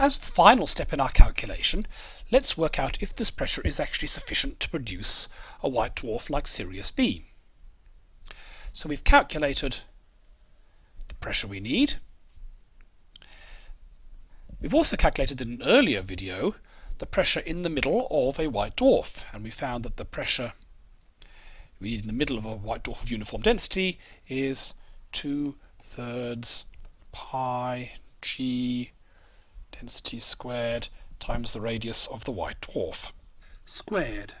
As the final step in our calculation, let's work out if this pressure is actually sufficient to produce a white dwarf like Sirius B. So we've calculated the pressure we need. We've also calculated in an earlier video the pressure in the middle of a white dwarf and we found that the pressure we need in the middle of a white dwarf of uniform density is 2 thirds pi g density squared times the radius of the white dwarf squared.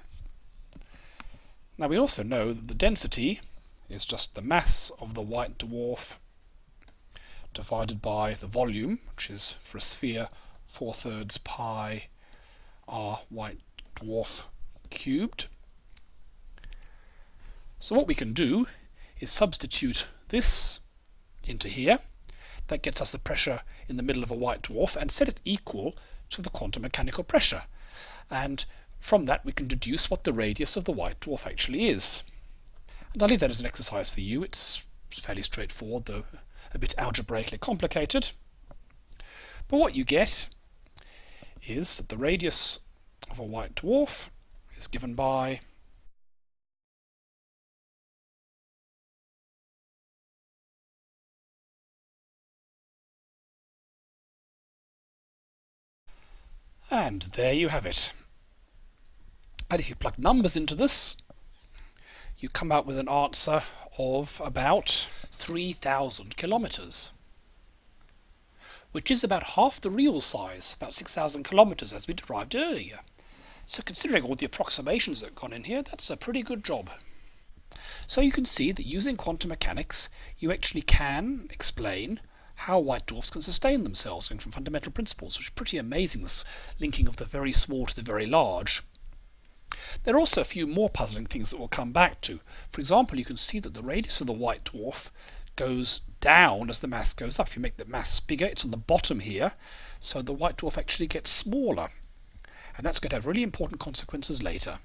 Now we also know that the density is just the mass of the white dwarf divided by the volume, which is for a sphere 4 thirds pi r white dwarf cubed. So what we can do is substitute this into here. That gets us the pressure in the middle of a white dwarf and set it equal to the quantum mechanical pressure. And from that we can deduce what the radius of the white dwarf actually is. And I'll leave that as an exercise for you. It's fairly straightforward, though a bit algebraically complicated. But what you get is that the radius of a white dwarf is given by And there you have it. And if you plug numbers into this, you come out with an answer of about 3,000 kilometers, which is about half the real size, about 6,000 kilometers as we derived earlier. So considering all the approximations that have gone in here, that's a pretty good job. So you can see that using quantum mechanics, you actually can explain how white dwarfs can sustain themselves going from fundamental principles, which is pretty amazing, this linking of the very small to the very large. There are also a few more puzzling things that we'll come back to. For example, you can see that the radius of the white dwarf goes down as the mass goes up. If you make the mass bigger, it's on the bottom here, so the white dwarf actually gets smaller. And that's going to have really important consequences later.